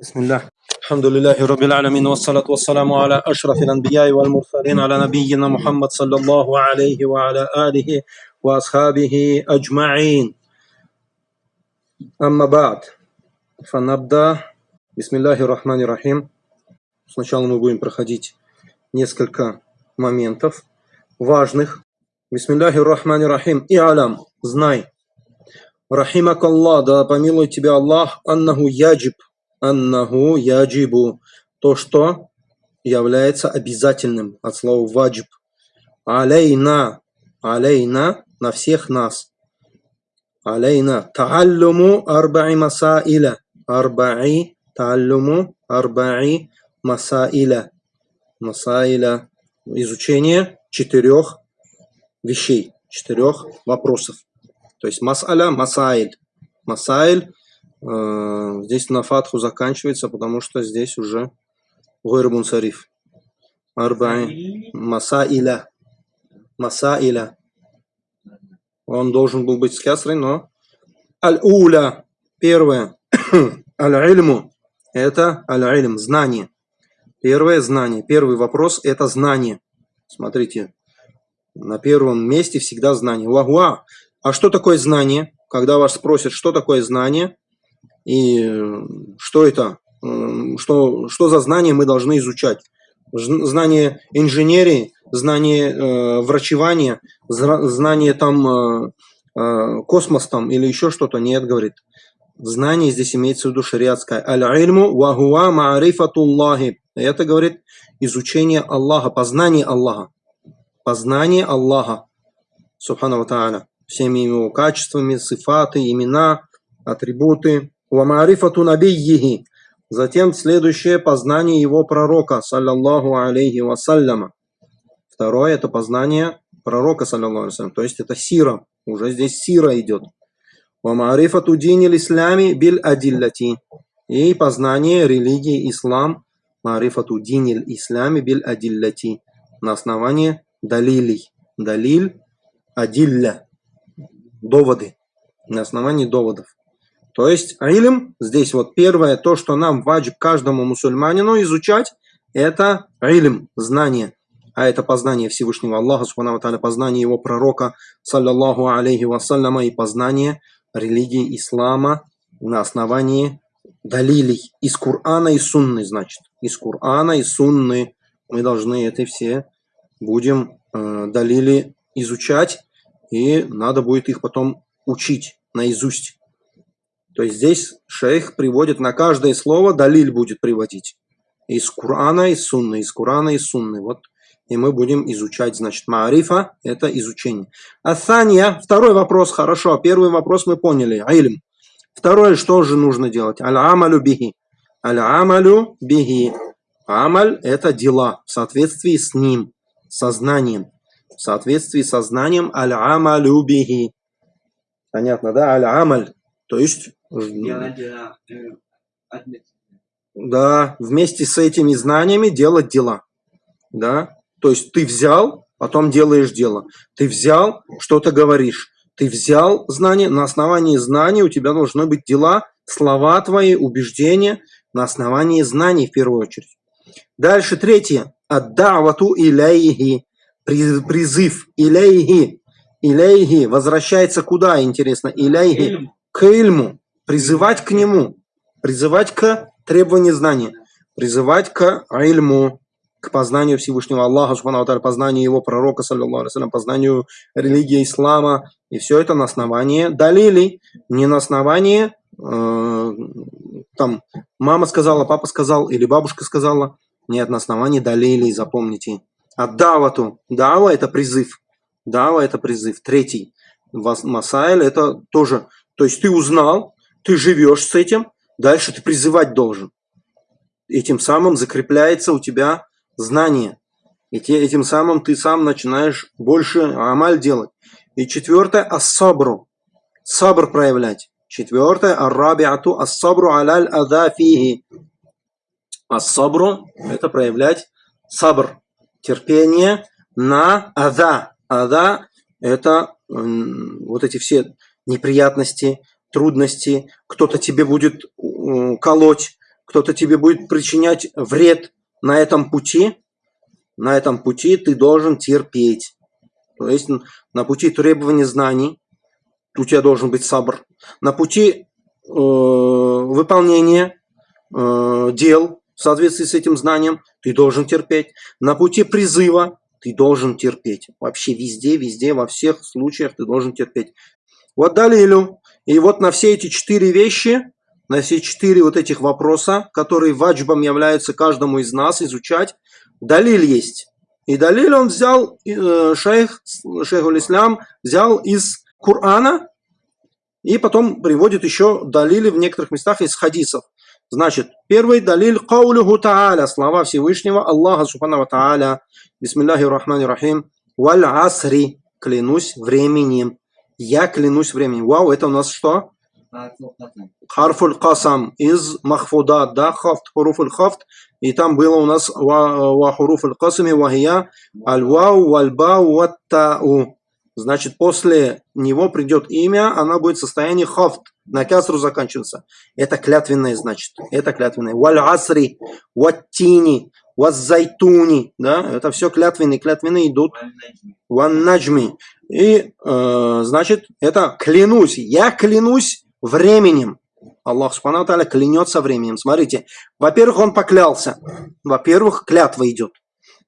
بسم الله الحمد لله رب العالمين والصلاة والسلام على أشرف الأنبياء والمرسلين على نبينا محمد صلى الله عليه وعلى آله وأصحابه أجمعين أما بعد فنبدأ بسم الله الرحمن الرحيم Сначала мы будем проходить несколько моментов важных. Бисмилляхи рахмани рахим. И алям, знай. Рахимак Аллах, да помилует тебя Аллах, аннаху яджиб, аннаху яджибу, то, что является обязательным от слова ваджиб. Алейна, алейна, на всех нас. Алейна, тааллуму арбаи масаиля, арбаи, тааллуму арбаи масаиля, масаиля, изучение четырех вещей, четырех вопросов. То есть масаля, масаиль. Масаиль здесь на фатху заканчивается, потому что здесь уже гойрбун сариф. Арбаи. Масаиля. Масаиля. Он должен был быть с кясрой, но аль-уля. Первое. Аль-ильму. Это аль-ильм. Знание. Первое знание. Первый вопрос – это знание. Смотрите. На первом месте всегда знание. Вагуа. А что такое знание? Когда вас спросят, что такое знание – и что это, что, что за знания мы должны изучать. Знание инженерии, знание э, врачевания, знание там э, э, космос там или еще что-то. Нет, говорит. Знание здесь имеется в виду шариатское. Аль-ильму ва хуа ма'рифатуллахи. Это, говорит, изучение Аллаха, познание Аллаха. Познание Аллаха. Субхану Та'аля. Всеми его качествами, сифаты, имена, атрибуты. Вамарифату набийихи. Затем следующее познание его пророка, саллаллаху алейхи вассаляма. Второе это познание пророка, саллаллаху алейхи То есть это сира. Уже здесь сира идет. Вамарифату дини ислями биль адиллати. И познание религии ислам. Марифату дини ислями биль адиллати. На основании далилей. Далиль, адилля. Доводы. На основании доводов. То есть илм, здесь вот первое, то, что нам ваджиб каждому мусульманину изучать, это илм, знание. А это познание Всевышнего Аллаха, субхану познание его пророка, саллаллаху алейхи вассаляма, и познание религии ислама на основании далилей из Кур'ана и Сунны, значит. Из Кур'ана и Сунны мы должны это все будем э, далили изучать, и надо будет их потом учить наизусть. То есть здесь шейх приводит на каждое слово, далиль будет приводить. Из Курана, из Сунны, из Курана, из Сунны. Вот. И мы будем изучать, значит, маарифа – это изучение. Асанья, второй вопрос, хорошо. Первый вопрос мы поняли, айлм. Второе, что же нужно делать? Аль-амалю бихи. Аль-амалю бихи. Амаль – это дела в соответствии с ним, сознанием. В соответствии со знанием аль-амалю бихи. Понятно, да? Аль-амаль. То есть да, вместе с этими знаниями делать дела. Да? То есть ты взял, потом делаешь дело. Ты взял, что-то говоришь. Ты взял знания, на основании знаний у тебя должны быть дела, слова твои, убеждения, на основании знаний в первую очередь. Дальше третье. Аддавату иляйхи. Призыв. Иляйхи. Иляйхи. Возвращается куда, интересно? Иляйхи. К ильму призывать к нему, призывать к требованию знания, призывать к ильму, к познанию Всевышнего Аллаха, познанию его пророка, саллиллаху познанию религии ислама. И все это на основании далилей, не на основании э, там мама сказала, папа сказал или бабушка сказала. Нет, на основании далилей, запомните. А давату, дава это призыв. Дава это призыв. Третий. Масайль это тоже. То есть ты узнал, ты живешь с этим, дальше ты призывать должен. Этим самым закрепляется у тебя знание. И те, этим самым ты сам начинаешь больше амаль делать. И четвертое – ассабру. Сабр проявлять. Четвертое – аррабиату ассабру аляль адафихи. Ассабру – это проявлять сабр. Терпение на ада. Ада – это вот эти все неприятности, трудности, кто-то тебе будет колоть, кто-то тебе будет причинять вред на этом пути, на этом пути ты должен терпеть. То есть на пути требования знаний у тебя должен быть сабр. На пути э, выполнения э, дел в соответствии с этим знанием ты должен терпеть. На пути призыва ты должен терпеть. Вообще везде, везде, во всех случаях ты должен терпеть. Вот далилю. И вот на все эти четыре вещи, на все четыре вот этих вопроса, которые ваджбом являются каждому из нас изучать, далиль есть. И далиль он взял, э, шейх, шейх ислам взял из Корана, и потом приводит еще далили в некоторых местах из хадисов. Значит, первый далиль каулюху та'аля, слова Всевышнего Аллаха Субхану та'аля, бисмиллахи рахмани рахим, валь асри, клянусь временем. Я клянусь временем. Вау, это у нас что? Харфуль касам из махфудат, да, хафт, хуруфуль хафт. И там было у нас ва хуруфуль касами вахия аль вау валь бау ваттау. Значит, после него придет имя, она будет в состоянии хафт, на касру заканчиваться. Это клятвенное, значит. Это клятвенное. Валь асри, ваттини, ваззайтуни. Да, это все клятвенные. Клятвенные идут. Ван наджми. И, э, значит, это клянусь. Я клянусь временем. Аллах Субхану клянется временем. Смотрите, во-первых, он поклялся. Во-первых, клятва идет.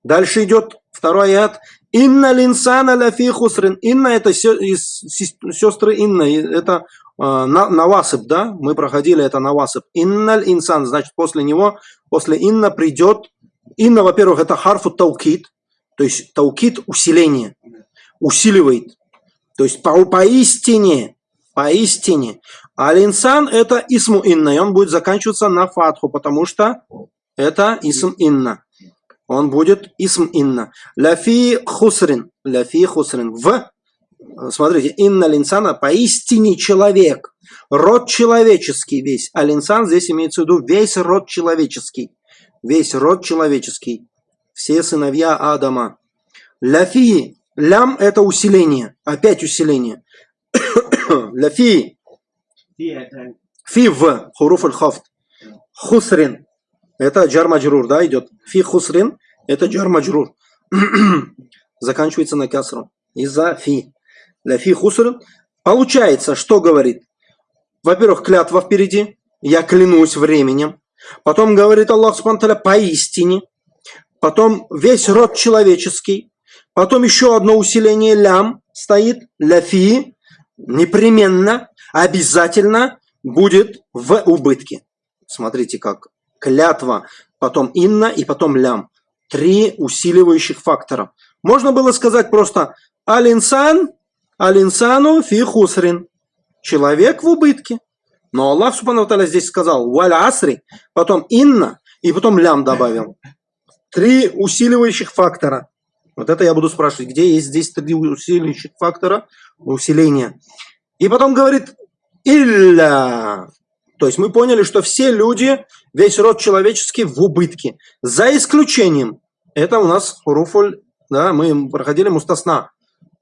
Дальше идет второй аят. Инна линсана ляфи хусрин. Инна это сестры Инна. Это э, навасып, да? Мы проходили это навасып. Инналь инсан. Значит, после него, после инна придет. Инна, во-первых, это харфу таукит. То есть таукит усиление. Усиливает. То есть по, поистине. Поистине. А инсан это исму инна. И он будет заканчиваться на фатху, потому что это исм инна он будет исм инна. Ляфи хусрин. Ляфи хусрин. В, смотрите, инна линсана поистине человек. Род человеческий весь. А линсан здесь имеется в виду весь род человеческий. Весь род человеческий. Все сыновья Адама. Ляфи. Лям это усиление. Опять усиление. Ляфи. Фи в. Хуруф аль-хафт. Хусрин. Это джар маджрур, да, идет. Фи хусрин, это джар маджрур. Заканчивается на касру. Из-за фи. Для фи хусрин. Получается, что говорит? Во-первых, клятва впереди. Я клянусь временем. Потом говорит Аллах Субтитры поистине. Потом весь род человеческий. Потом еще одно усиление лям стоит. Ляфи. Непременно, обязательно будет в убытке. Смотрите, как клятва, потом инна и потом лям. Три усиливающих фактора. Можно было сказать просто алинсан, алинсану фи хусрин. Человек в убытке. Но Аллах Субхану здесь сказал валь асри, потом инна и потом лям добавил. Три усиливающих фактора. Вот это я буду спрашивать, где есть здесь три усиливающих фактора усиления. И потом говорит илля. То есть мы поняли, что все люди, весь род человеческий в убытке. За исключением, это у нас хуруфуль, да, мы проходили мустасна.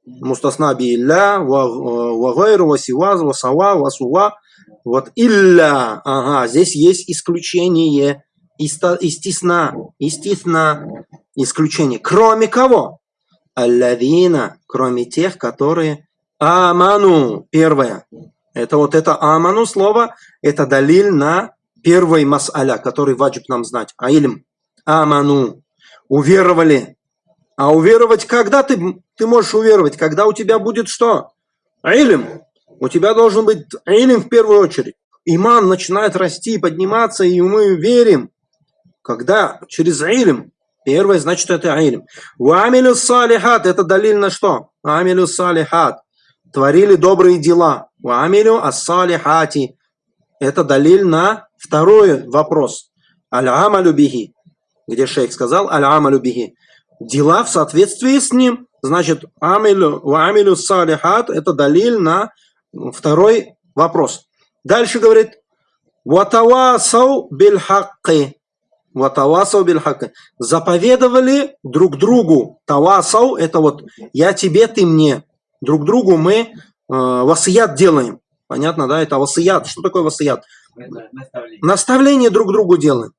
Мустасна би илля, вагайру, васиваз, васава, васува. Вот илля, ага, здесь есть исключение. Истисна, истисна, исключение. Кроме кого? Аллавина, кроме тех, которые аману, первое, это вот это аману слово, это далиль на первый мас'аля, который ваджиб нам знать. А илм. Аману. Уверовали. А уверовать когда ты, ты можешь уверовать? Когда у тебя будет что? Илм. У тебя должен быть илм в первую очередь. Иман начинает расти, подниматься, и мы верим. Когда? Через илм. Первое, значит, это илм. Уамилю салихат. Это далиль на что? Амилю салихат. Творили добрые дела. Уамилю ас-салихати. Это далиль на второй вопрос. Аль-амалю бихи. Где шейх сказал аль-амалю бихи. Дела в соответствии с ним. Значит, амилю, уамилю салихат это далиль на второй вопрос. Дальше говорит, ватавасау бильхакки. Ватавасау бильхакки. Заповедовали друг другу. Тавасау это вот я тебе, ты мне. Друг другу мы э, васият делаем. Понятно, да? Это васият. Что такое васият? Наставление друг другу делаем.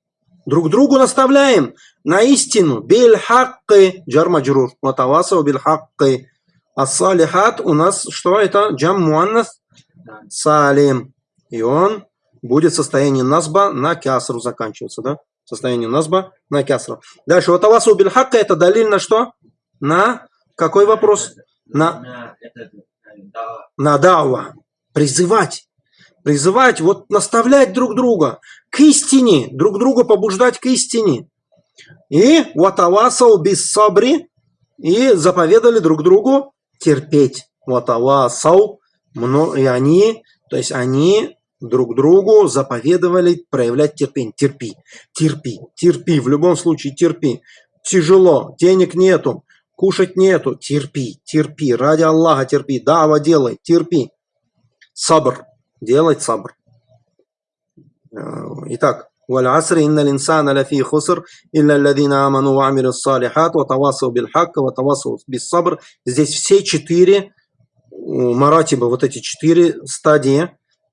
Друг другу наставляем на истину. Биль хакки джар маджрур. Ватавасау биль хакки. А салихат у нас что это? Джам муаннас салим. И он будет состояние назба на кясру заканчиваться, да? Состояние назба на кясру. Дальше. Ватавасау биль хакки это далиль на что? На какой вопрос? На, на дава. Призывать призывать, вот наставлять друг друга к истине, друг друга побуждать к истине. И ватавасау без сабри, и заповедали друг другу терпеть. Ватавасау, и они, то есть они друг другу заповедовали проявлять терпение. Терпи, терпи, терпи, в любом случае терпи. Тяжело, денег нету, кушать нету, терпи, терпи, ради Аллаха терпи, дава делай, терпи. Сабр, делать сабр. Итак, والعصر إن الإنسان لفي خسر إلا الذين آمنوا وعملوا الصالحات وتواصوا بالحق وتواصوا بالصبر. Здесь все четыре маратиба, вот эти четыре стадии,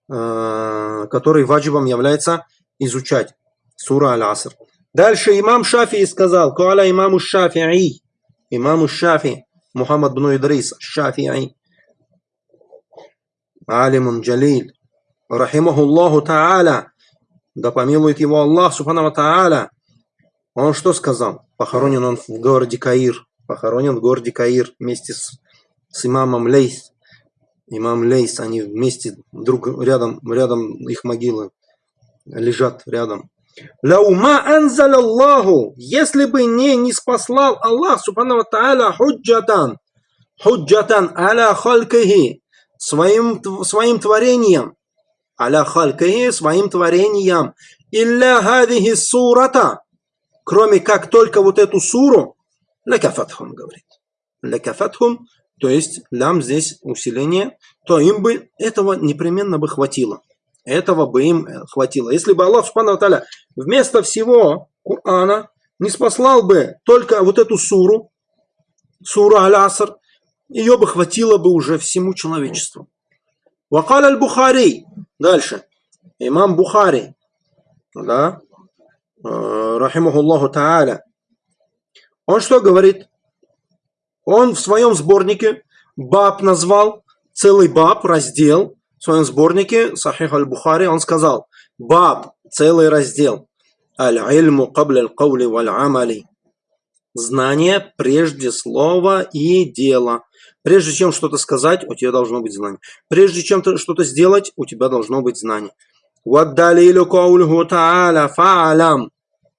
которые ваджибом является изучать. Сура Аль-Аср. Дальше имам Шафии сказал, Куаля имаму Шафии, имаму Шафи, Мухаммад бн Идрис, Шафии, алимун джалиль, рахимахуллаху та'аля, да помилует его Аллах, субхану та'аля, он что сказал? Похоронен он в городе Каир. Похоронен в городе Каир вместе с, с имамом Лейс. Имам Лейс, они вместе друг рядом, рядом их могилы лежат рядом. لو ما أنزل الله, если бы не, ниспослал Аллах, سبحانه وتعالى, حجة، حجة على خلقه, своим, своим творением, على خلقه своим творением. إلا هذه السورة. Кроме как только вот эту суру. Лекафатхум говорит. Лекафатхум. То есть лям здесь усиление. То им бы этого непременно бы хватило. Этого бы им хватило. Если бы Аллах Субхану вместо всего Корана не спаслал бы только вот эту суру, суру Аль-Аср, ее бы хватило бы уже всему человечеству. Вакал аль-Бухари. Дальше. Имам Бухари. Да. Э, рахимахуллаху та'аля. Он что говорит? Он в своем сборнике баб назвал, целый баб, раздел, в своем сборнике Сахих аль-Бухари, он сказал, баб, целый раздел, аль-ильму кабля аль-каули валь-амали. Знание прежде слова и дела. Прежде чем что-то сказать, у тебя должно быть знание. Прежде чем что-то сделать, у тебя должно быть знание.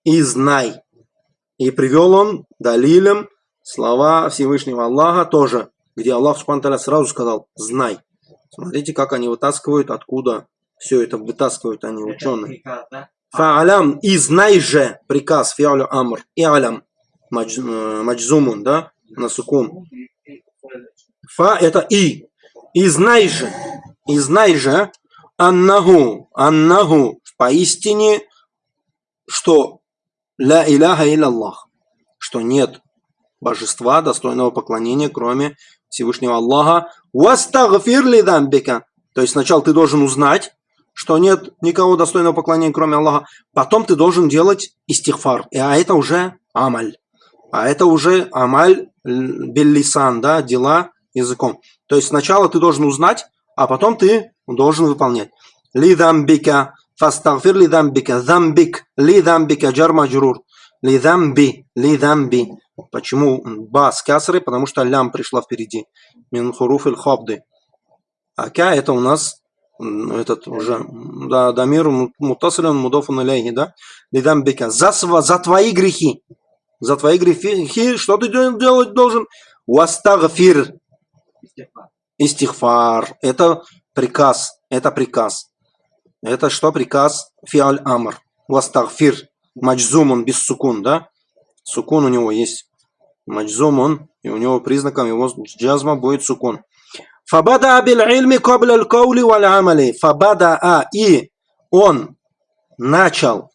И знай. И привел он далилем слова Всевышнего Аллаха тоже, где Аллах Субхану сразу сказал «знай». Смотрите, как они вытаскивают, откуда все это вытаскивают они, ученые. Фаалям, и знай же приказ, фиалю амр, и алям э, маджзумун, да, на сукун. Фа это и. И знай же, и знай же, аннаху, аннаху, поистине, что ля иляха Аллах, что нет божества, достойного поклонения, кроме Всевышнего Аллаха. Вастагфир ли дамбика. То есть сначала ты должен узнать, что нет никого достойного поклонения, кроме Аллаха. Потом ты должен делать истихфар. А это уже амаль. А это уже амаль беллисан, да, дела языком. То есть сначала ты должен узнать, а потом ты должен выполнять. Лидамбика, фастагфир лидамбика, замбик, лидамбика, джар маджрур. Лидамби, лидамби. Почему ба с касрой? Потому что лям пришла впереди. Мин хуруф иль хобды. А ка это у нас этот уже, да, дамир мутасилен мудофун да? Лидамбика. За, за твои грехи. За твои грехи, что ты делать должен? Вастагфир. Истихфар. Это приказ. Это приказ. Это что приказ? Фиаль амр. Вастагфир. Маджзумун без сукун, да? Сукун у него есть. Маджзумун. И у него признаком его джазма будет сукун. Фабада абил ильми кабля аль каули валь амали. Фабада а. И он начал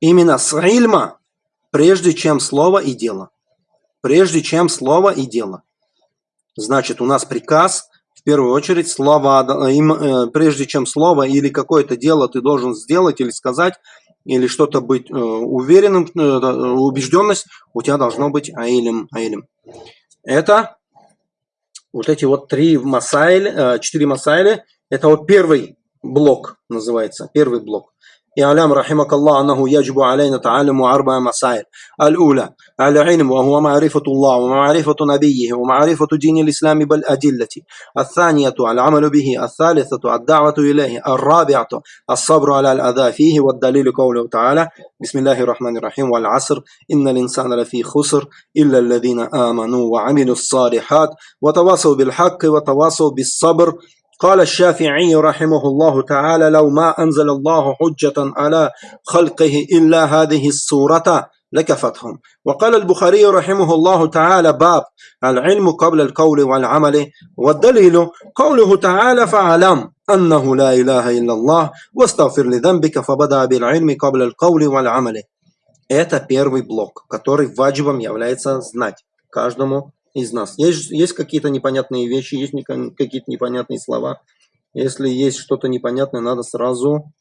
именно с ильма, прежде чем слово и дело. Прежде чем слово и дело. Значит, у нас приказ в первую очередь слова, э, прежде чем слово или какое-то дело ты должен сделать или сказать, или что-то быть уверенным, убежденность, у тебя должно быть аилем. аилем. Это вот эти вот три масайли, четыре масайли, это вот первый блок называется, первый блок. اعلام رحمك الله أنه يجب علينا تعلم أربع مسائل. الأولى العلم وهو معرفة الله ومعرفة نبيه ومعرفة دين الإسلام بالأدلة. الثانية العمل به. الثالثة الدعوة إليه. الرابعة الصبر على الأذى فيه والدليل قوله تعالى بسم الله الرحمن الرحيم والعصر إن الإنسان لفي خسر إلا الذين آمنوا وعملوا الصالحات وتواصوا بالحق وتواصوا بالصبر. قال الشافعي رحمه الله تعالى لو ما أنزل الله حجة على خلقه إلا هذه السورة لكفتهم وقال البخاري رحمه الله تعالى باب العلم قبل القول والعمل والدليل قوله تعالى فاعلم أنه لا إله إلا الله واستغفر لذنبك فبدأ بالعلم قبل القول والعمل Это первый блок, который ваджибом является знать каждому из нас. Есть, есть какие-то непонятные вещи, есть какие-то непонятные слова. Если есть что-то непонятное, надо сразу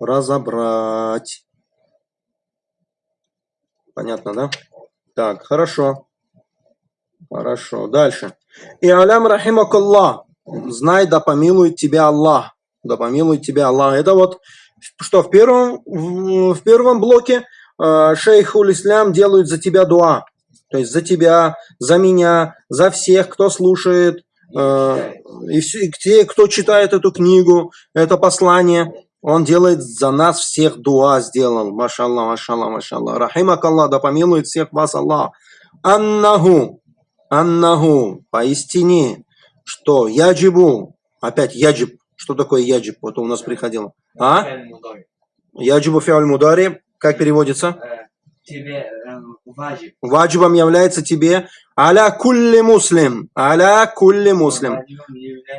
разобрать. Понятно, да? Так, хорошо. Хорошо. Дальше. И алям рахимакаллах. Знай, да помилует тебя Аллах. Да помилует тебя Аллах. Это вот, что в первом, в первом блоке э, шейх Ислам делают за тебя дуа. То есть за тебя, за меня, за всех, кто слушает, э, и все, те, кто читает эту книгу, это послание, он делает за нас всех дуа сделал. Машаллах, машаллах, машаллах. Рахимак Аллах, да помилует всех вас Аллах. Аннаху, аннаху, поистине, что яджибу, опять яджиб, что такое яджиб, вот у нас приходило. А? Яджибу фиаль мудари, как переводится? Тебе э, ваджиб. Ваджибом является тебе аля кулли муслим. Аля кулли муслим.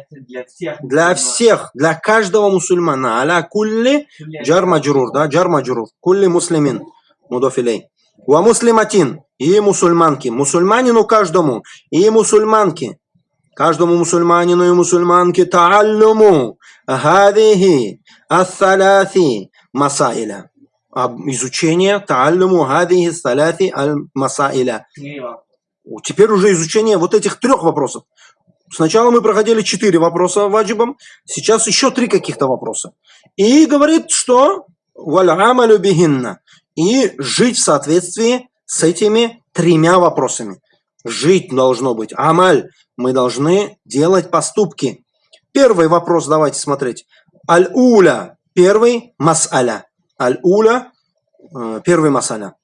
Для всех, для всех, для каждого мусульмана. Аля кулли джар маджрур, да, джар маджрур. Кулли муслимин. Мудофилей. Ва муслиматин. И мусульманки. Мусульманину каждому. И мусульманки. Каждому мусульманину и мусульманке тааллуму. Хадихи. Ассаляси. Масаиля изучение тааллуму хадихи саляти аль-масаиля. Теперь уже изучение вот этих трех вопросов. Сначала мы проходили четыре вопроса ваджибом, сейчас еще три каких-то вопроса. И говорит, что валь бихинна. И жить в соответствии с этими тремя вопросами. Жить должно быть. Амаль. Мы должны делать поступки. Первый вопрос давайте смотреть. Аль-уля. Первый мас'аля. Аль-Уля, э, первый масаля.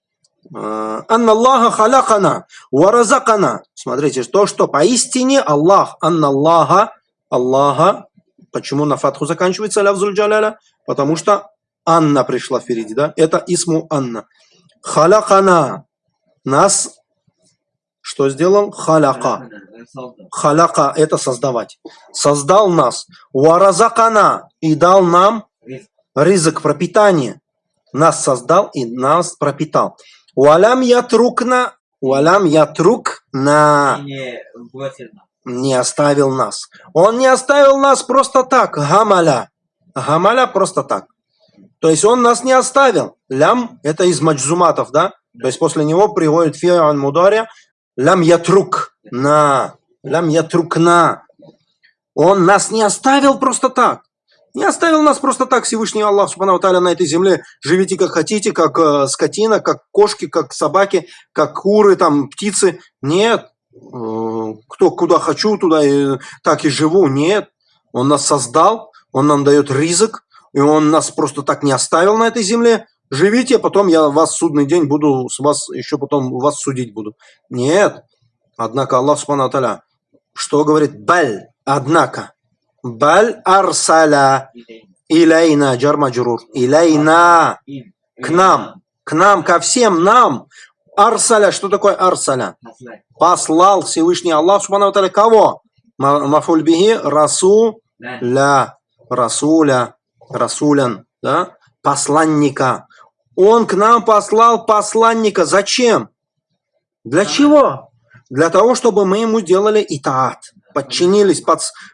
Э, Анна Аллаха халякана, варазакана. Смотрите, то, что поистине Аллах, Анна Аллаха, Аллаха, почему на фатху заканчивается лавзуль джаляля? Потому что Анна пришла впереди, да? Это исму Анна. Халякана. Нас что сделал? Халяка. Халяка – это создавать. Создал нас. Варазакана. И дал нам рызык, пропитание. Нас создал и нас пропитал. Уалям ятрукна, уалям ятрукна. Не оставил нас. Он не оставил нас просто так. Гамаля. Гамаля просто так. То есть он нас не оставил. Лям это из маджзуматов, да? То есть после него приводит фиан мудари. Лям ятрук на. Лям ятрукна. Он нас не оставил просто так. Не оставил нас просто так Всевышний Аллах Субхану на этой земле. Живите как хотите, как э, скотина, как кошки, как собаки, как куры, там, птицы. Нет. Э, кто куда хочу, туда и так и живу. Нет. Он нас создал, он нам дает ризык, и он нас просто так не оставил на этой земле. Живите, а потом я вас судный день буду, с вас еще потом вас судить буду. Нет. Однако Аллах Субхану что говорит? Баль. Однако. Баль арсаля илейна джар маджрур. Илейна. К нам. К нам, ко всем нам. Арсаля. Что такое арсаля? Послал Всевышний Аллах Субхану кого? Мафуль бихи расуля. Расуля. Расулян. Да? Посланника. Он к нам послал посланника. Зачем? Для чего? Для того, чтобы мы ему делали итаат подчинились,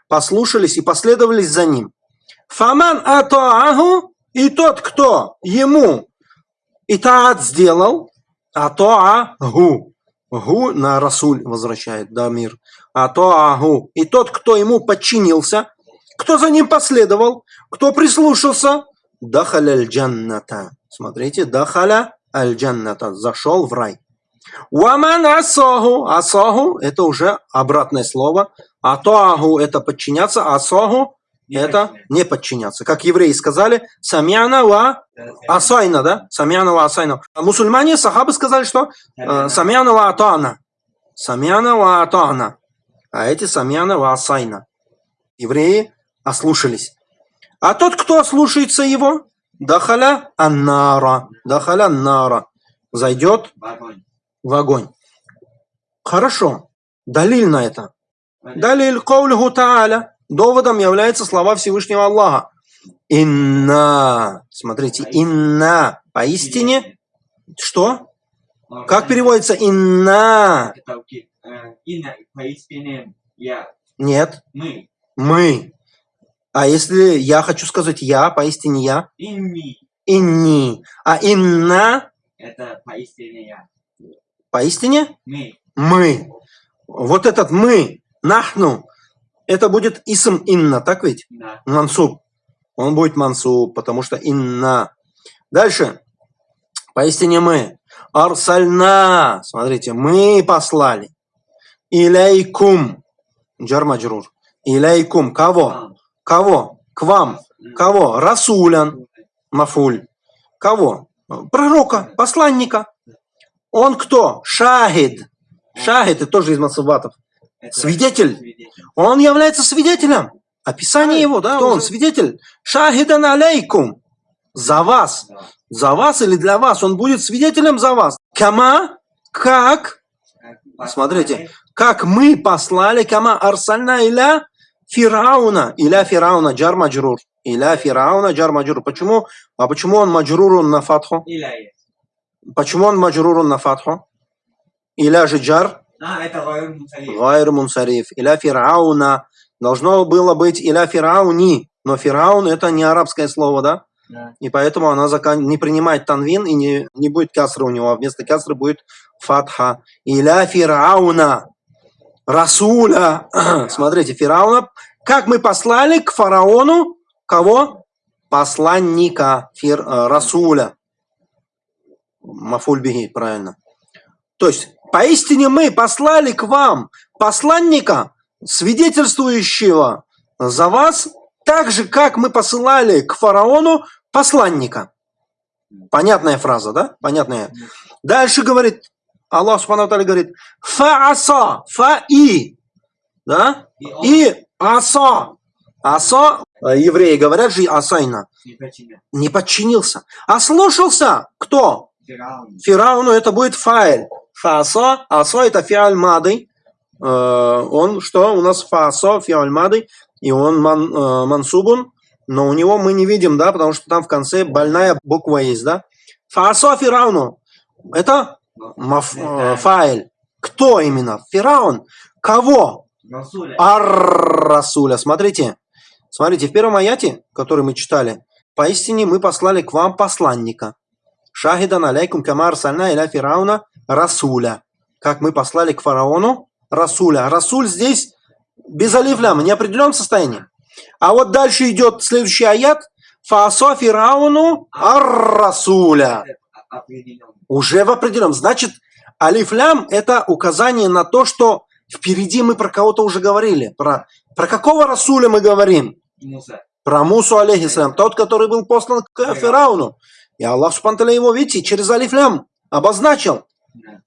послушались и последовались за ним. Фаман атоаху, и тот, кто ему итаат сделал, атоаху, гу на Расуль возвращает, да, мир, атоаху, и тот, кто ему подчинился, кто за ним последовал, кто прислушался, дахаля аль-джанната. Смотрите, дахаля аль-джанната, зашел в рай. Уаман асоху. Асоху – это уже обратное слово. Атоаху – это подчиняться, асоху – это не подчиняться. Как евреи сказали, самяна ва асайна, да? Самяна ва асайна. А мусульмане, сахабы сказали, что э, самяна ва атана. Самяна ва атана. А эти самяна ва асайна. Евреи ослушались. А тот, кто ослушается его, дахаля аннара. Дахаля аннара. Зайдет в огонь. Хорошо. Далиль на это. Далиль каулиху та'аля. Доводом являются слова Всевышнего Аллаха. Инна. Смотрите, инна. Поистине. Что? Как переводится инна? Нет. Мы. Мы. А если я хочу сказать я, поистине я? Инни. Инни. А инна? Это поистине я. Поистине? Мы. Мы. Вот этот мы, нахну, это будет исм инна, так ведь? Да. Мансуб. Он будет мансуб, потому что инна. Дальше. Поистине мы. Арсальна. Смотрите, мы послали. Иляйкум. Джармаджрур. Иляйкум. Кого? Кого? К вам. Кого? Расулян. Мафуль. Кого? Пророка, посланника. Он кто? Шахид. Шахид это тоже из Мацубатов. Свидетель. Он является свидетелем. Описание его, да? Кто он? Свидетель. Шахидан алейкум. За вас. За вас или для вас. Он будет свидетелем за вас. Кама, как, смотрите, как мы послали, кама арсальна иля фирауна, иля фирауна, джар маджрур. Иля фирауна, джар маджрур. Почему? А почему он маджрурун на фатху? Иля Почему он маджрурун на фатху? Иля же джар? А, это гайр мунсариф. Иля фирауна. Должно было быть иля фирауни. Но фираун это не арабское слово, да? Да. И поэтому она закан... не принимает танвин и не, не будет касры у него. А вместо касры будет фатха. Иля фирауна. Расуля. Смотрите, фирауна. Как мы послали к фараону кого? Посланника фир, э, Расуля. Мафульбиги, правильно. То есть, поистине мы послали к вам посланника, свидетельствующего за вас, так же, как мы посылали к фараону посланника. Понятная фраза, да? Понятная. Дальше говорит, Аллах Субхану говорит, фа-аса, фа-и, да? И аса. Аса, евреи говорят же асайна. Не подчинился. А слушался кто? Фирауну. Это будет файл. Фасо, асо это фиаль мадый. Э, он что? У нас фасо, фиаль мадый. И он ман, э, мансубун. Но у него мы не видим, да, потому что там в конце больная буква есть, да. Фасо фирауну. Это маф, э, файл. Кто именно? Фираун. Кого? Ар-Расуля. Смотрите. Смотрите, в первом аяте, который мы читали, поистине мы послали к вам посланника. Шахидан алейкум камар сальна иля фирауна расуля. Как мы послали к фараону расуля. Расуль здесь без алифляма, неопределенном состоянии. А вот дальше идет следующий аят. Фаасо фирауну ар-расуля. Уже в определенном. Значит, алифлям это указание на то, что впереди мы про кого-то уже говорили. Про, про какого расуля мы говорим? Муса. Про Мусу алейхиссалям. Тот, который был послан к Фирауну. И Аллах Субтитры его, видите, через алифлям обозначил.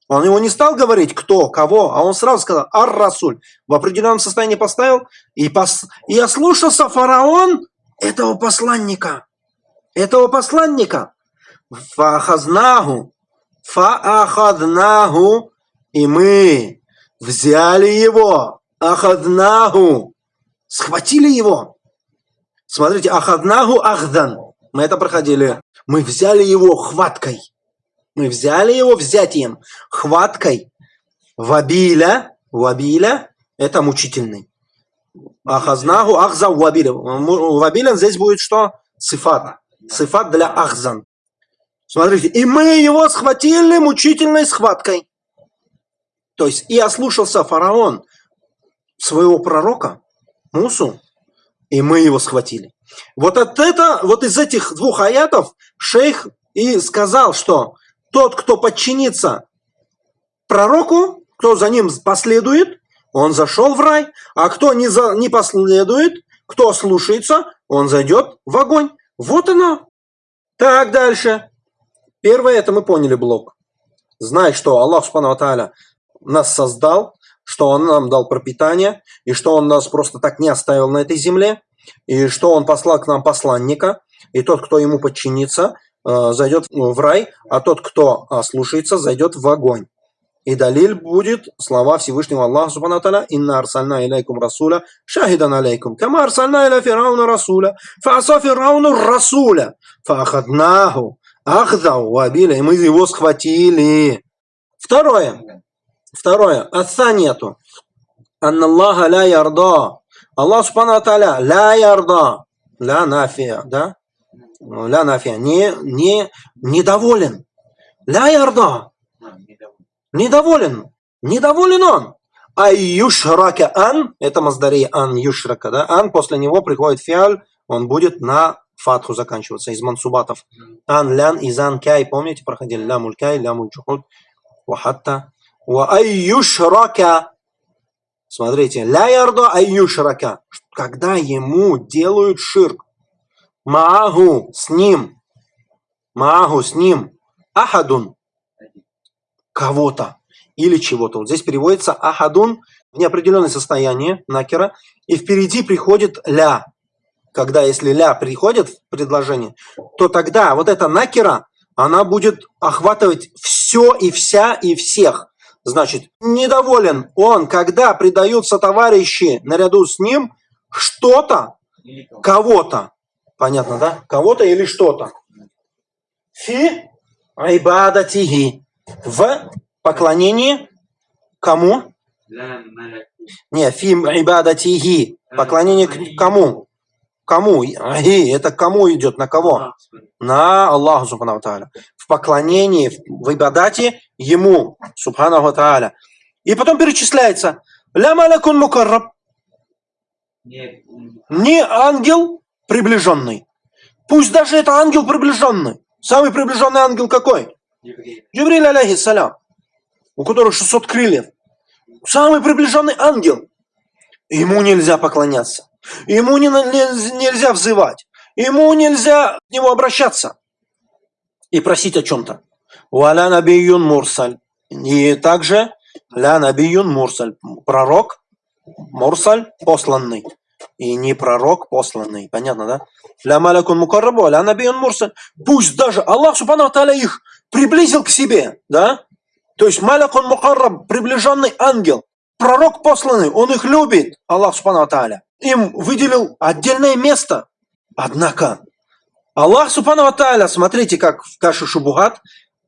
Он его не стал говорить, кто, кого, а он сразу сказал «Ар-Расуль». В определенном состоянии поставил, и, пос... и ослушался фараон этого посланника. Этого посланника. Фахазнаху. Фаахаднаху. И мы взяли его. Ахаднаху. Схватили его. Смотрите, ахаднаху ахдан. Мы это проходили. Мы взяли его хваткой. Мы взяли его взятием, хваткой. Вабиля, вабиля – это мучительный. Ахазнаху ахза вабиля. Вабиля здесь будет что? Сифат. Сифат для ахзан. Смотрите, и мы его схватили мучительной схваткой. То есть и ослушался фараон своего пророка Мусу, и мы его схватили. Вот от это, вот из этих двух аятов шейх и сказал, что тот, кто подчинится пророку, кто за ним последует, он зашел в рай, а кто не, за, не последует, кто слушается, он зайдет в огонь. Вот оно. Так, дальше. Первое, это мы поняли блок. Знай, что Аллах Субхану Тааля нас создал, что Он нам дал пропитание, и что Он нас просто так не оставил на этой земле, и что Он послал к нам посланника, и тот, кто ему подчинится, э, зайдет в рай, а тот, кто слушается, зайдет в огонь. И далиль будет слова Всевышнего Аллаха Субхану Таля «Инна арсальна илейкум расуля шахидан алейкум, кама арсальна иля фирауна расуля, фааса фирауну расуля, фаахаднаху, ахзау вабиля». И мы его схватили. Второе. Второе. Отца нету. Анна Аллаха ля ярда. Аллах Субхану Таля ля ярда. Ля нафия, да? Ля нафия. Не, не, недоволен. Ля ярда Недоволен. Недоволен он. А юшрака ан, это маздари ан юшрака, да, ан, после него приходит фиаль, он будет на фатху заканчиваться из мансубатов. Ан, лян, изан, кай, помните, проходили лямуль кай, лямуль чухуд, вахатта. Ва айюшрака. Смотрите, ля ярда айюшрака. Когда ему делают ширк. Маагу, с ним. Маагу, с ним. Ахадун, кого-то или чего-то. Вот здесь переводится ахадун в неопределенное состояние накера, и впереди приходит ля. Когда если ля приходит в предложение, то тогда вот эта накера, она будет охватывать все и вся и всех. Значит, недоволен он, когда предаются товарищи наряду с ним что-то, кого-то. Понятно, да? Кого-то или что-то. Фи айбадатихи в поклонении кому? Не, фим ибадатихи. Поклонение к кому? Кому? Ахи, это кому идет? На кого? На Аллаху Субхану Тааля. В поклонении, в ибадате ему, Субхану Тааля. И потом перечисляется. Ля малакун мукарраб. Не ангел приближенный. Пусть даже это ангел приближенный. Самый приближенный ангел какой? Джибриль, алейхиссалям, у которого 600 крыльев. Самый приближенный ангел. Ему нельзя поклоняться. Ему не, не, нельзя взывать. Ему нельзя к нему обращаться и просить о чем-то. Валя набиюн мурсаль. И также ля набиюн мурсаль. Пророк, мурсаль, посланный. И не пророк посланный. Понятно, да? Ля малякун мукаррабу, ля набиюн мурсаль. Пусть даже Аллах, субхану их приблизил к себе, да? То есть Малак он Мухаррам, приближенный ангел, пророк посланный, он их любит, Аллах Субхану Тааля. Им выделил отдельное место. Однако, Аллах Субхану Тааля, смотрите, как в Каше Шубугат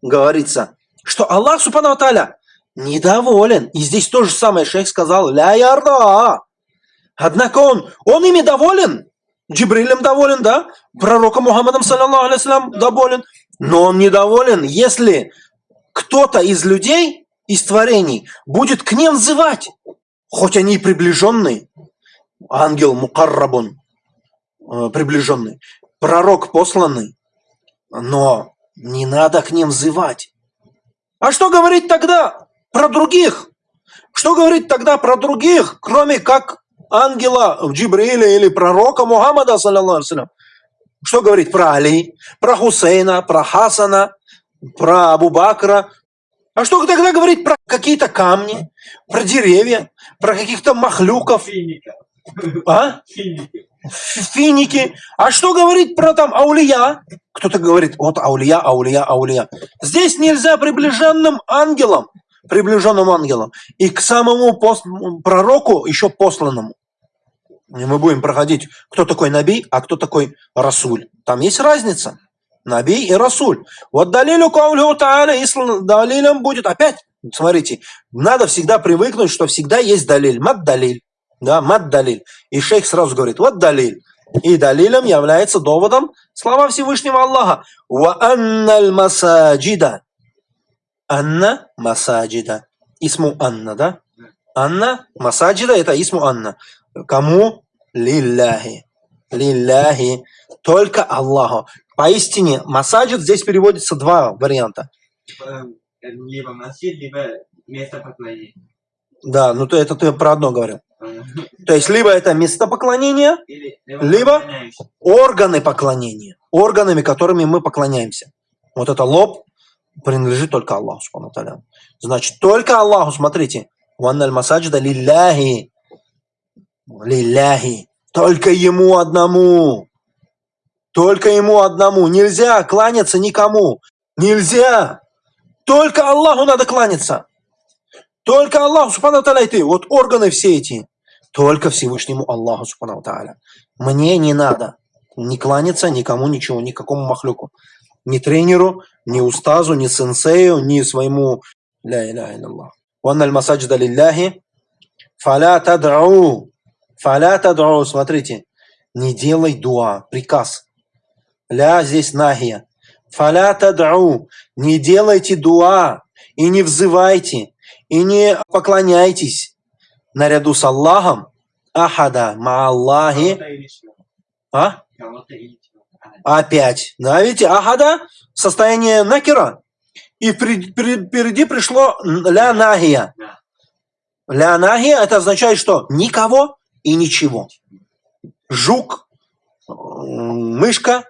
говорится, что Аллах Субхану Тааля недоволен. И здесь то же самое шейх сказал, ля ярда. Однако он, он ими доволен. Джибрилем доволен, да? Пророком Мухаммадом, саллаллаху алейhi доволен. Но он недоволен, если кто-то из людей, из творений, будет к ним взывать, хоть они и приближенные. Ангел Мукаррабун, э, приближенный, пророк посланный, но не надо к ним взывать. А что говорить тогда про других? Что говорить тогда про других, кроме как ангела Джибриля или пророка Мухаммада, что говорить про Али, про Хусейна, про Хасана, про Абу Бакра? А что тогда говорить про какие-то камни, про деревья, про каких-то махлюков? А? Финики. Финики. А что говорить про там аулия? Кто-то говорит, вот аулия, аулия, аулия. Здесь нельзя приближенным ангелам, приближенным ангелам. И к самому пост, пророку еще посланному. И мы будем проходить, кто такой Наби, а кто такой Расуль. Там есть разница. Наби и Расуль. Вот далилю каулю тааля, далилем будет, опять, смотрите, надо всегда привыкнуть, что всегда есть далиль, мад далиль. Да, мад далиль. И шейх сразу говорит, вот далиль. И далилем является доводом слова Всевышнего Аллаха. Ва анналь масаджида. Анна масаджида. Исму Анна, да? Анна масаджида это исму Анна. Кому? Лилляхи. Лилляхи. Только Аллаху. Поистине, масаджид здесь переводится два варианта. Либо масjid, либо место поклонения. Да, ну то это ты про одно говорил. То есть либо это место поклонения, Либо- органы поклонения, органами, которыми мы поклоняемся. Вот это лоб принадлежит только Аллаху, субхану. Значит, только Аллаху, смотрите. Ванналь масаджида лилляхи. Лилляхи. Только ему одному. Только ему одному. Нельзя кланяться никому. Нельзя. Только Аллаху надо кланяться. Только Аллаху, субхану и ты. Вот органы все эти. Только Всевышнему Аллаху, субхану тааля. Мне не надо не кланяться никому, ничего, никакому махлюку. Ни тренеру, ни устазу, ни сенсею, ни своему ля иляха илlallah. Ванна аль масаджида лилляхи фаля тад'у. Фаля тад'у. Смотрите, не делай дуа, приказ. Ля здесь нахия. Фаля тад'у. Не делайте дуа и не взывайте, и не поклоняйтесь наряду с Аллахом ахада ма Аллахи. Кого-то или чего. А? Опять. Да, видите, ахада состояние накера. И впереди пришло ля нахия. Да. Ля нахия это означает что? Никого и ничего. Жук, мышка,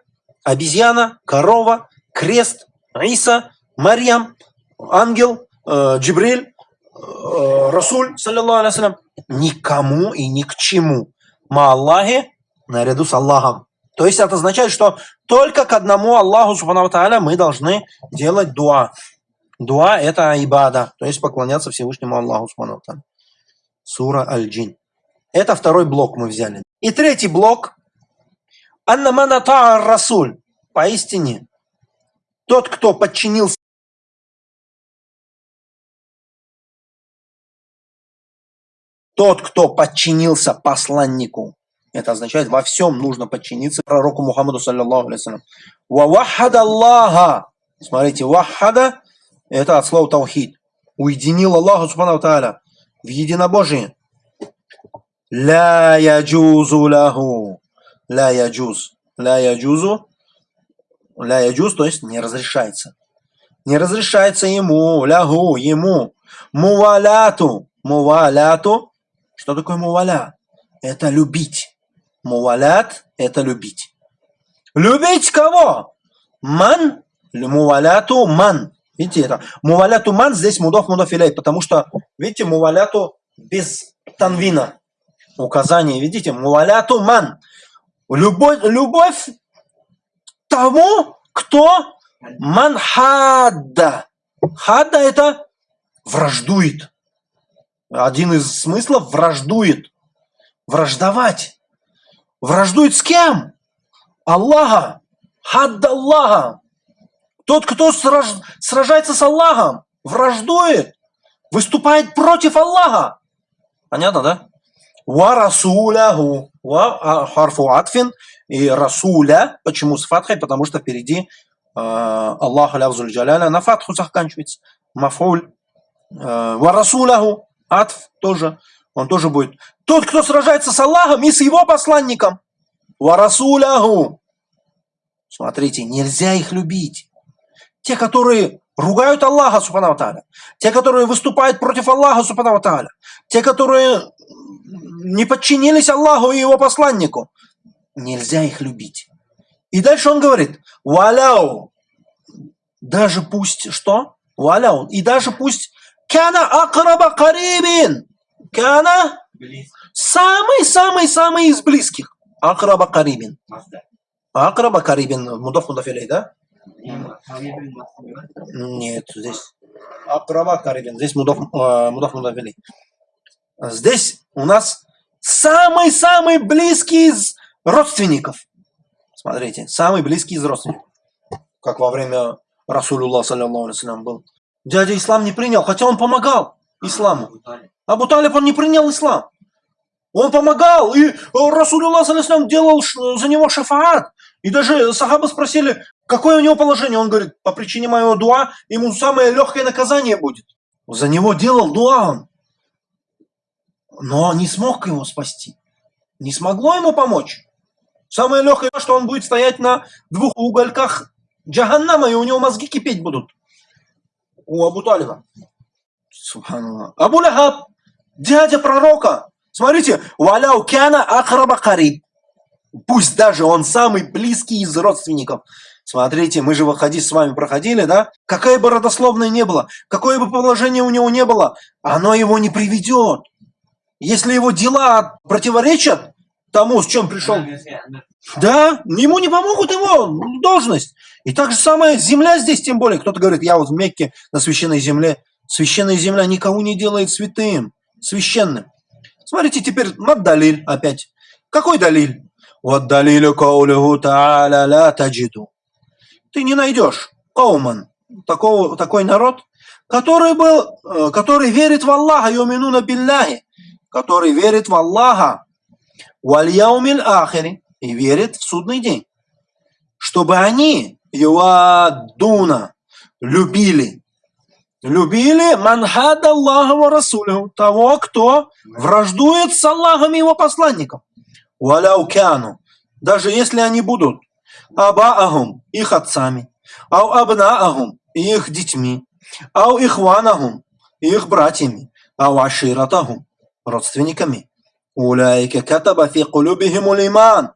обезьяна, корова, крест, Иса, Марьям, ангел, э, Джибриль, Расуль, саллиллаху алейхи вассалям. Никому и ни к чему. Ма Аллахе наряду с Аллахом. То есть это означает, что только к одному Аллаху Субхану Тааля мы должны делать дуа. Дуа – это ибада, то есть поклоняться Всевышнему Аллаху Субхану Тааля. Сура Аль-Джин. Это второй блок мы взяли. И третий блок. Анна мана та'ар расуль. Поистине, тот, кто подчинился тот, кто подчинился посланнику, это означает, во всем нужно подчиниться пророку Мухаммаду, саллиллаху Ва вахада Аллаха. Смотрите, вахада – это от слова таухид. Уединил Аллаху, субхану тааля, в единобожии. Ля яджузу лаху. Ля яджуз. Ля яджузу. Ля яджуз, то есть не разрешается. Не разрешается ему, лягу, ему. Муваляту. Муваляту. Что такое муваля? Это любить. Мувалят – это любить. Любить кого? Ман, муваляту ман. Видите это? Муваляту ман здесь мудов мудов илей, потому что, видите, муваляту без танвина. Указание, видите, муваляту ман. Любовь, любовь тому, кто ман хадда. Хадда это враждует. Один из смыслов враждует. Враждовать. Враждует с кем? Аллаха. Хадда Аллаха. Тот, кто сраж- сражается с Аллахом, враждует, выступает против Аллаха. Понятно, да? Ва расуляху. Ва а, харфу атфин. И расуля. Почему с фатхой? Потому что впереди э, Аллах лявзуль джаляля на фатху заканчивается. Мафуль. Э, Ва расуляху. Атф тоже. Он тоже будет. Тот, кто сражается с Аллахом и с его посланником. Ва расуляху. Смотрите, нельзя их любить. Те, которые ругают Аллаха, субхану тааля. Те, которые выступают против Аллаха, субхану тааля. Те, которые не подчинились Аллаху и его посланнику. Нельзя их любить. И дальше он говорит, валяу, даже пусть, что? Валяу, и даже пусть кана акраба карибин. Близко. самый-самый-самый из близких. Акраба карибин. Акраба карибин, мудов мудафилей, да? Нет, здесь Акраба карибин, здесь мудов, э, мудов мудафилей. Здесь у нас самый-самый близкий из родственников. Смотрите, самый близкий из родственников. Как во время Расулюллах, саллиллаху алейхи вассалям, был. Дядя ислам не принял, хотя он помогал исламу. Абу Талиб. Он не принял ислам. Он помогал, и Расулуллах саллиллаху делал за него шафаат. И даже сахабы спросили, какое у него положение. Он говорит, по причине моего дуа ему самое легкое наказание будет. За него делал дуа он. Но не смог его спасти. Не смогло ему помочь. Самое легкое, что он будет стоять на двух угольках джаханнама, и у него мозги кипеть будут. У Абу Талиба. Абу Лахаб, дядя пророка. Смотрите, валяу кяна ахраба кариб. Пусть даже он самый близкий из родственников. Смотрите, мы же в хадис с вами проходили, да? Какая бы родословная не было, какое бы положение у него не было, оно его не приведет. Если его дела противоречат тому, с чем пришел, да, ему не помогут его должность. И так же самое земля здесь, тем более. Кто-то говорит, я вот в Мекке на священной земле. Священная земля никого не делает святым, священным. Смотрите теперь, вот далиль опять. Какой далиль? Вот далилю каулюху та'аля ла таджиду. Ты не найдешь кауман, такого, такой народ, который был, э, который верит в Аллаха, юминуна билляхи, который верит в Аллаха, вальяумиль ахири, и верит в судный день. Чтобы они, юадуна, любили, любили манхад Аллаха ва Расулю, того, кто враждует с Аллахом и его посланником. Валяукяну, даже если они будут абаахум, их отцами, ау абнаахум, их детьми, ау ихванахум, их братьями, ау аширатахум, родственниками. Уляйка катаба фи кулюбихим иман.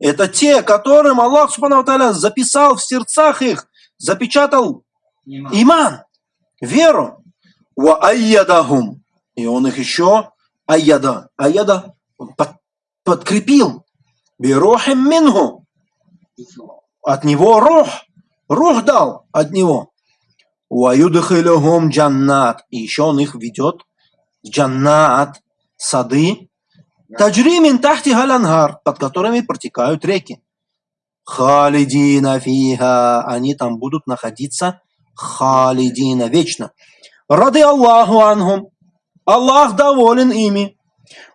Это те, которым Аллах Субхану записал в сердцах их, запечатал иман, веру. Ва айядахум. И он их еще айяда, айяда под, подкрепил. Бирухим минху. От него рух. Рух дал от него. Ваюдхилюхум джаннат. И еще он их ведет в джаннат, сады, Таджримин тахти галанхар, под которыми протекают реки. Халидина фиха, они там будут находиться халидина, вечно. Рады Аллаху анхум, Аллах доволен ими.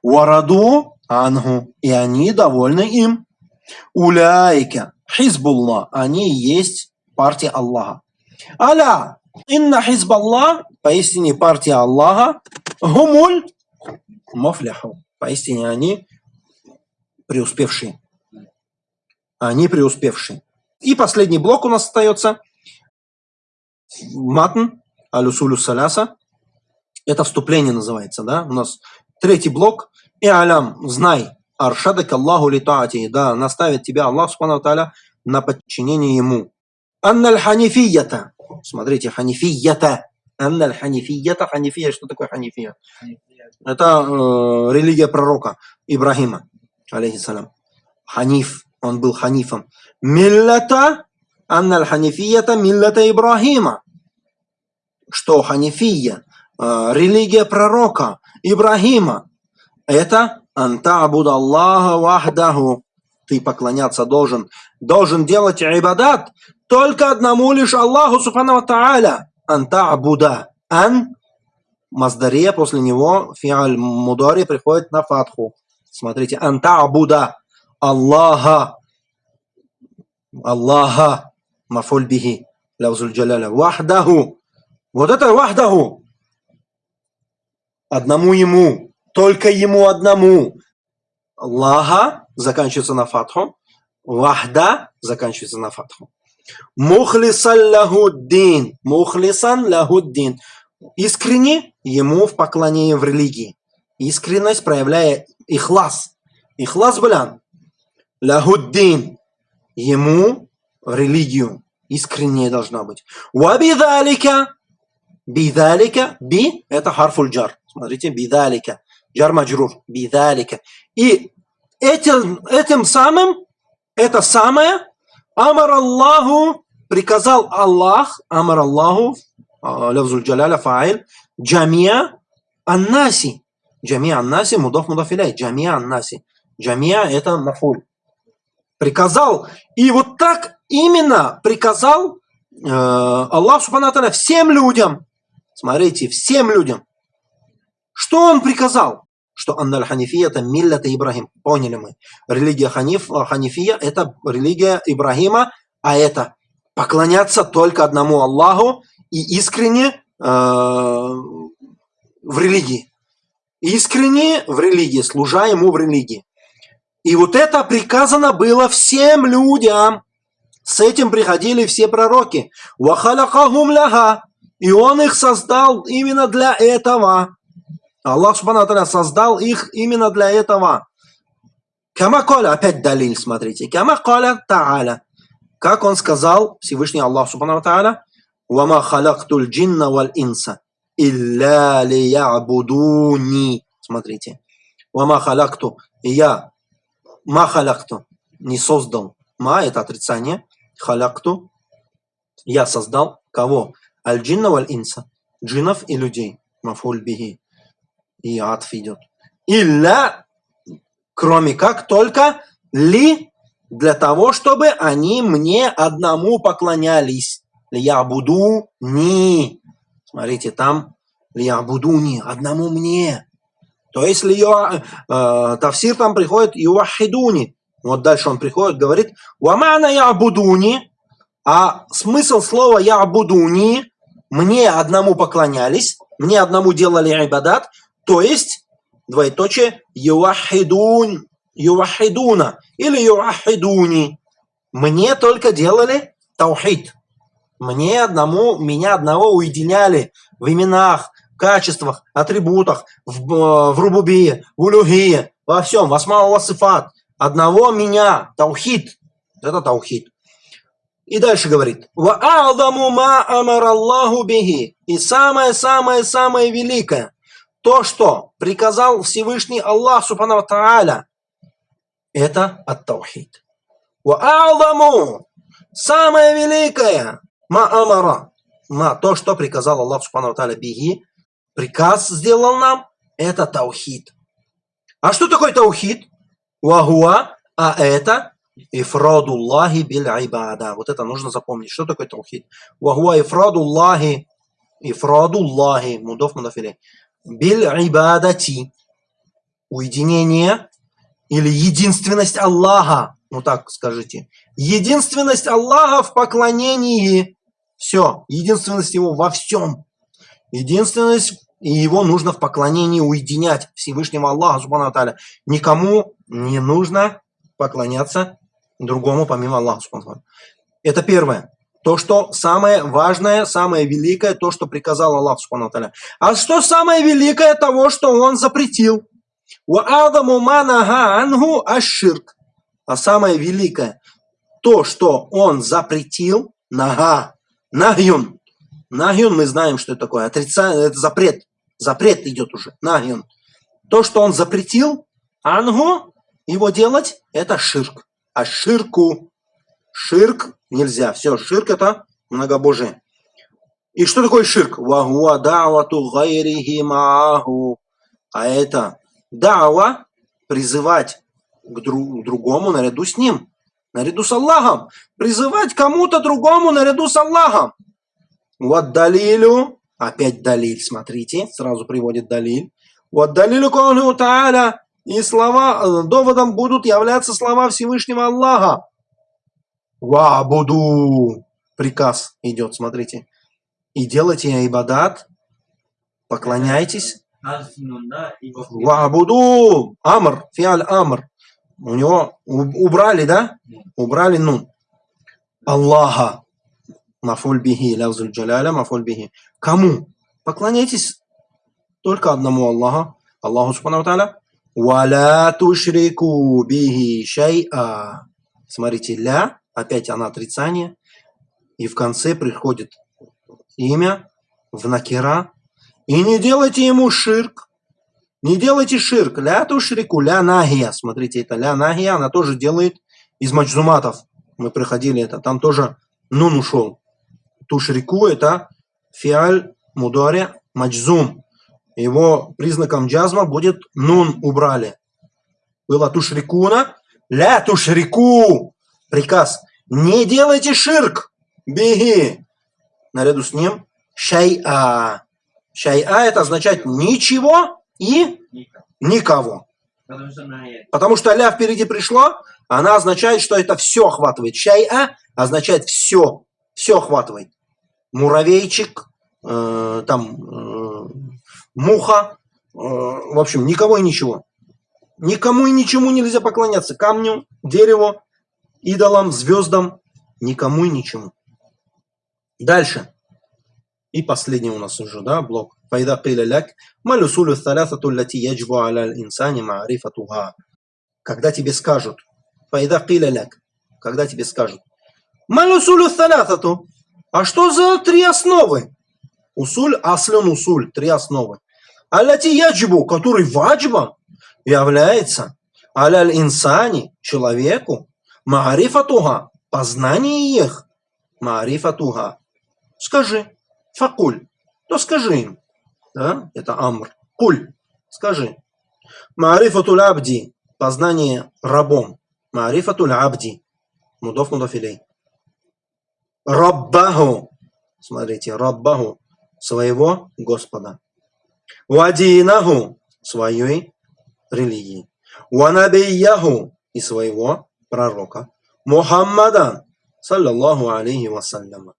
Вараду анху, и они довольны им. Уляйка, хизбулла, они есть партия Аллаха. Аля, инна хизбаллах, поистине партия Аллаха, гумуль мафляху. Поистине они преуспевшие. Они преуспевшие. И последний блок у нас остается. Матн, алюсулю саляса. Это вступление называется, да? У нас третий блок. И алям, знай, аршадак Аллаху литаати. Да, наставит тебя Аллах, субхану таля, на подчинение ему. Анналь ханифията. Смотрите, ханифията. Анналь ханифията. Ханифия, что такое ханифия? Это э, религия пророка Ибрахима, алейхиссалям. Ханиф, он был ханифом. Миллата, анналь ханифията миллата Ибрахима. Что ханифия, э, религия пророка Ибрахима, это анта абуд Аллаха вахдаху. Ты поклоняться должен, должен делать ибадат только одному лишь Аллаху субхану тааля. Анта абуда. Ан Маздаре после него фиаль мудари приходит на фатху. Смотрите, анта абуда Аллаха. Аллаха. Мафуль бихи. Лавзуль джаляля. Вахдаху. Вот это вахдаху. Одному ему. Только ему одному. Аллаха заканчивается на фатху. Вахда заканчивается на фатху. Мухлисан лахуддин. Мухлисан лахуддин искренне ему в поклонении в религии. Искренность проявляя ихлас. Ихлас балян. Лахуддин. Ему в религию. Искренне должна быть. Вабидалика. Бидалика. Би – это харфуль джар. Смотрите, бидалика. Джар маджрур. Бидалика. И этим, этим самым, это самое, Амар Аллаху, приказал Аллах, Амар Аллаху, лавзуль джаляля фаил, джамия аннаси. Джамия аннаси, мудов мудафиляй, джамия аннаси. Джамия это мафуль. Приказал. И вот так именно приказал э, Аллах Субханаталя всем людям. Смотрите, всем людям. Что он приказал? Что Анналь Ханифия это миллята Ибрахим. Поняли мы. Религия Ханиф, Ханифия это религия Ибрахима, а это поклоняться только одному Аллаху и искренне э, в религии. Искренне в религии, служа ему в религии. И вот это приказано было всем людям. С этим приходили все пророки. И он их создал именно для этого. Аллах Субхану создал их именно для этого. Кама коля, опять далиль, смотрите. Кама коля та'аля. Как он сказал, Всевышний Аллах Субхану Тааля, «Вама халактуль джинна валь инса, илля лиябудуни». Смотрите. «Вама халакту». И я, ма халакту, не создал. Ма – это отрицание. Халякту. Я создал кого? Аль-джинна валь инса. Джинов и людей. Мафуль бихи. И атф идет. Илля, кроме как только ли для того, чтобы они мне одному поклонялись. Я буду не. Смотрите, там я буду не одному мне. То есть ли я, э, Тавсир там приходит юахидуни. Вот дальше он приходит, говорит, вамана я будуни, а смысл слова я будуни, мне одному поклонялись, мне одному делали айбадат, то есть, двоеточие, юахидун, ювахидуна или юахидуни. Мне только делали таухид. Мне одному, меня одного уединяли в именах, качествах, атрибутах, в, в рубубии, в улюхии, во всем, в асмау васифат. Одного меня, таухид. Это таухид. И дальше говорит. Ва ма амар Аллаху бихи. И самое-самое-самое великое. То, что приказал Всевышний Аллах Субхану Тааля это ат-таухид. Ва самое великое, ма амара, ма, то, что приказал Аллах Субхану Тааля биги, приказ сделал нам, это таухид. А что такое таухид? Вахуа, а это ифрадуллахи биль айбада. Вот это нужно запомнить. Что такое таухид? Вахуа ифрадуллахи, ифрадуллахи, мудов мудафили, биль айбадати. Уединение или единственность Аллаха, ну так скажите. Единственность Аллаха в поклонении. Все, единственность Его во всем. Единственность и его нужно в поклонении уединять Всевышнему Аллаху Субхану Аталя. Никому не нужно поклоняться другому помимо Аллаха Субхану Это первое. То, что самое важное, самое великое, то, что приказал Аллах Субхану А что самое великое того, что Он запретил? А самое великое, то, что Он запретил, нага, нагюн. Нагюн мы знаем, что это такое. Отрицание, это запрет. Запрет идет уже. Нагюн. То, что Он запретил, ангу, его делать, это ширк. А ширку ширк нельзя. Все, ширк это многобожие. И что такое ширк? Вахуа да'вату гайрихи мааху. А это дава призывать к друг, другому наряду с ним, наряду с Аллахом. Призывать кому-то другому наряду с Аллахом. Вот далилю, опять далиль, смотрите, сразу приводит далиль. Вот далилю кауну тааля, и слова, э, доводом будут являться слова Всевышнего Аллаха. Ва буду, приказ идет, смотрите. И делайте ибадат, поклоняйтесь Вабуду Амр, фиаль Амр. У него убрали, да? Убрали нун. Аллаха. Мафуль бихи, лявзуль джаляля, мафуль. Кому? Поклоняйтесь только одному Аллаху. Аллаху Субхану Тааля. Валя тушрику бихи шай'a. Смотрите, ля, опять она отрицание. И в конце приходит имя в накира, и не делайте ему ширк. Не делайте ширк. Ля тушрику, ля нахия. Смотрите, это ля нахия, она тоже делает из маджзуматов. Мы проходили это. Там тоже нун ушел. Тушрику это фиаль мударе маджзум. Его признаком джазма будет нун убрали. Было тушрикуна. Ля тушрику. Приказ. Не делайте ширк. Беги. Наряду с ним шай'a. Шай'a это означает ничего и Никого. Потому что ля впереди пришла, она означает, что это все охватывает. Шай-а означает все, все охватывает. Муравейчик, э, там, э, муха, э, в общем, никого и ничего. Никому и ничему нельзя поклоняться. Камню, дереву, идолам, звездам, никому и ничему. Дальше. И последний у нас уже, да, блок. فإذا قيل لك ما الأصول الثلاثة التي يجب على الإنسان معرفتها Когда тебе скажут, فإذا قيل لك, когда тебе скажут, ما الأصول الثلاثة А что за три основы? Усуль, аслен усуль, три основы. Аллати яджибу, который ваджибом является аляль инсани, человеку, маарифатуха, познание их, маарифатуха. Скажи, факуль, то скажи им. Да? Это амр. Куль, скажи. Маарифатуль абди, познание рабом. Маарифатуль абди, мудов мудафилей. Раббаху, смотрите, Раббаху, своего Господа. Вадинаху, своей религии. Ванабияху, и своего пророка. Мухаммадан, саллаллаху алейхи вассаляма.